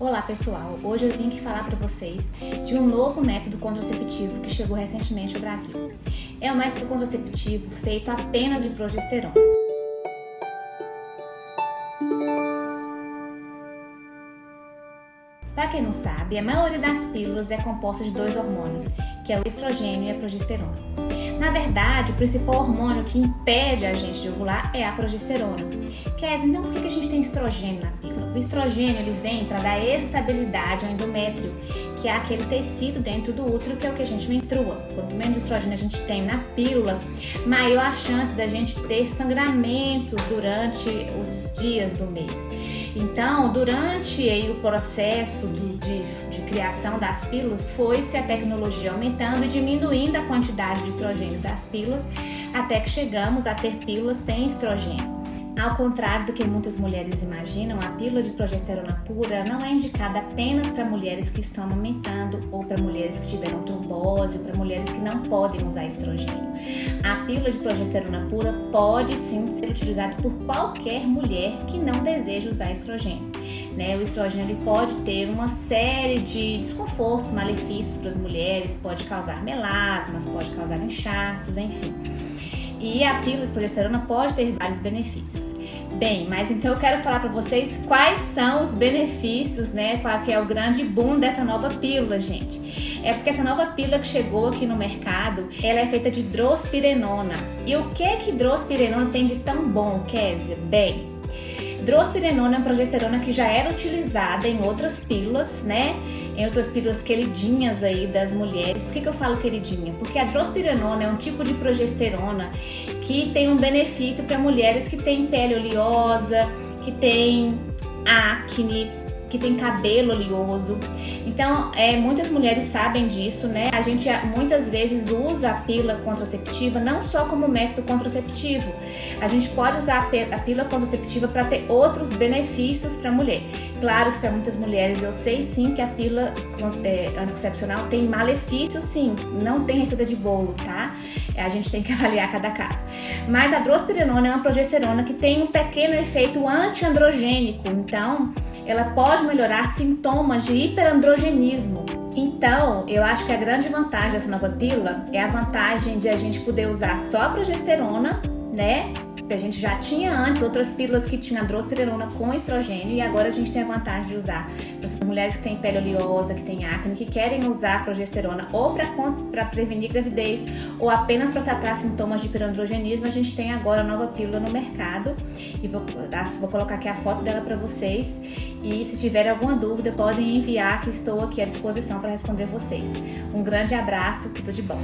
Olá pessoal, hoje eu vim aqui falar para vocês de um novo método contraceptivo que chegou recentemente ao Brasil. É um método contraceptivo feito apenas de progesterona. Para quem não sabe, a maioria das pílulas é composta de dois hormônios, que é o estrogênio e a progesterona. Na verdade, o principal hormônio que impede a gente de ovular é a progesterona. Kézia, então por que a gente tem estrogênio na pílula? O estrogênio ele vem para dar estabilidade ao endométrio, que é aquele tecido dentro do útero que é o que a gente menstrua. Quanto menos estrogênio a gente tem na pílula, maior a chance da gente ter sangramentos durante os dias do mês. Então, durante aí, o processo do, de, de criação das pílulas, foi-se a tecnologia aumentando e diminuindo a quantidade de estrogênio das pílulas, até que chegamos a ter pílulas sem estrogênio. Ao contrário do que muitas mulheres imaginam, a pílula de progesterona pura não é indicada apenas para mulheres que estão amamentando ou para mulheres que tiveram trombose ou para mulheres que não podem usar estrogênio. A pílula de progesterona pura pode sim ser utilizada por qualquer mulher que não deseja usar estrogênio. Né? O estrogênio ele pode ter uma série de desconfortos, malefícios para as mulheres, pode causar melasmas, pode causar inchaços, enfim. E a pílula de progesterona pode ter vários benefícios. Bem, mas então eu quero falar para vocês quais são os benefícios, né? Qual que é o grande boom dessa nova pílula, gente. É porque essa nova pílula que chegou aqui no mercado, ela é feita de drospirenona. E o que que drospirenona tem de tão bom, Kézia? Bem, drospirenona é uma progesterona que já era utilizada em outras pílulas, né? Em outras pílulas queridinhas aí das mulheres. Por que, que eu falo queridinha? Porque a drospirenona é um tipo de progesterona que tem um benefício para mulheres que têm pele oleosa, que têm acne, que tem cabelo oleoso. Então, é, muitas mulheres sabem disso, né? A gente muitas vezes usa a pílula contraceptiva não só como método contraceptivo. A gente pode usar a pílula contraceptiva para ter outros benefícios para a mulher. Claro que para muitas mulheres eu sei sim que a pílula é, anticoncepcional tem malefícios sim, não tem receita de bolo, tá? A gente tem que avaliar cada caso. Mas a drospirenona é uma progesterona que tem um pequeno efeito antiandrogênico, então ela pode melhorar sintomas de hiperandrogenismo. Então, eu acho que a grande vantagem dessa nova pílula é a vantagem de a gente poder usar só progesterona, né? A gente já tinha antes outras pílulas que tinham drospirenona com estrogênio e agora a gente tem a vantagem de usar para as mulheres que têm pele oleosa, que têm acne, que querem usar progesterona ou para prevenir gravidez ou apenas para tratar sintomas de hiperandrogenismo, a gente tem agora a nova pílula no mercado e vou, vou colocar aqui a foto dela para vocês e se tiver alguma dúvida podem enviar que estou aqui à disposição para responder vocês. Um grande abraço, tudo de bom!